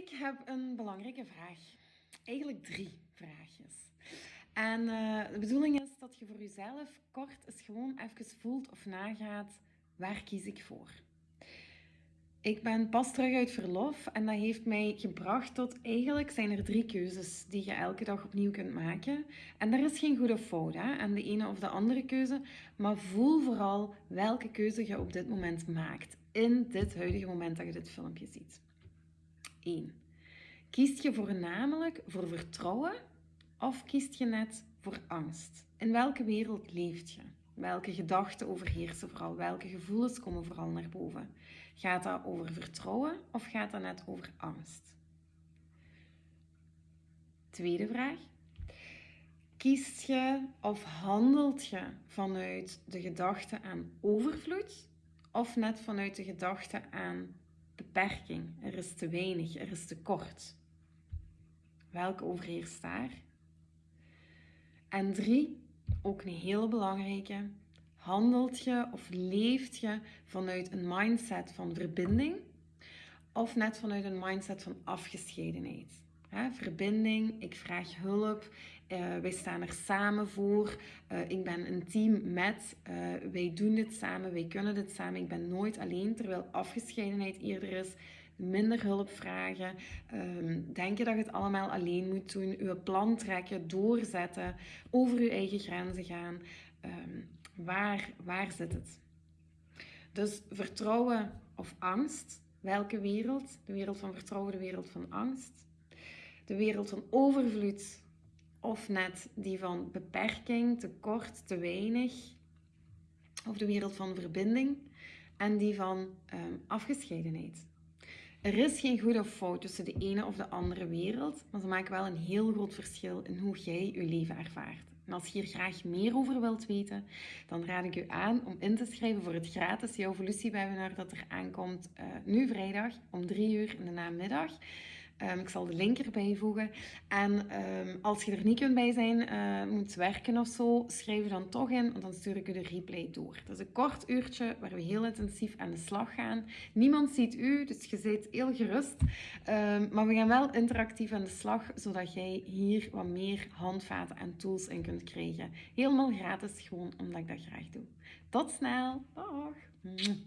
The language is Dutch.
Ik heb een belangrijke vraag. Eigenlijk drie vraagjes. En uh, de bedoeling is dat je voor jezelf kort eens gewoon even voelt of nagaat, waar kies ik voor? Ik ben pas terug uit verlof en dat heeft mij gebracht tot eigenlijk zijn er drie keuzes die je elke dag opnieuw kunt maken. En daar is geen goede fout hè, aan de ene of de andere keuze, maar voel vooral welke keuze je op dit moment maakt. In dit huidige moment dat je dit filmpje ziet. 1. Kiest je voornamelijk voor vertrouwen of kiest je net voor angst? In welke wereld leeft je? Welke gedachten overheersen vooral? Welke gevoelens komen vooral naar boven? Gaat dat over vertrouwen of gaat dat net over angst? Tweede vraag. Kiest je of handelt je vanuit de gedachte aan overvloed of net vanuit de gedachte aan beperking? Er is te weinig, er is te kort. Welke overheerst daar? En drie, ook een hele belangrijke. Handelt je of leeft je vanuit een mindset van verbinding of net vanuit een mindset van afgescheidenheid? Verbinding, ik vraag hulp, uh, wij staan er samen voor, uh, ik ben een team met, uh, wij doen dit samen, wij kunnen dit samen, ik ben nooit alleen, terwijl afgescheidenheid eerder is minder hulp vragen, um, denken dat je het allemaal alleen moet doen, je plan trekken, doorzetten, over je eigen grenzen gaan. Um, waar, waar zit het? Dus vertrouwen of angst, welke wereld? De wereld van vertrouwen, de wereld van angst de wereld van overvloed of net die van beperking, tekort, te weinig. Of de wereld van verbinding en die van um, afgescheidenheid. Er is geen goed of fout tussen de ene of de andere wereld, maar ze maken wel een heel groot verschil in hoe jij je leven ervaart. En als je hier graag meer over wilt weten, dan raad ik u aan om in te schrijven voor het gratis Jouw Evolutie webinar dat er aankomt uh, nu vrijdag om drie uur in de namiddag. Um, ik zal de link erbij voegen. En um, als je er niet kunt bij zijn, uh, moet werken of zo, schrijf je dan toch in, want dan stuur ik u de replay door. Dat is een kort uurtje waar we heel intensief aan de slag gaan. Niemand ziet u, dus je zit heel gerust. Um, maar we gaan wel interactief aan de slag, zodat jij hier wat meer handvaten en tools in kunt krijgen. Helemaal gratis, gewoon omdat ik dat graag doe. Tot snel. Dag. Doei.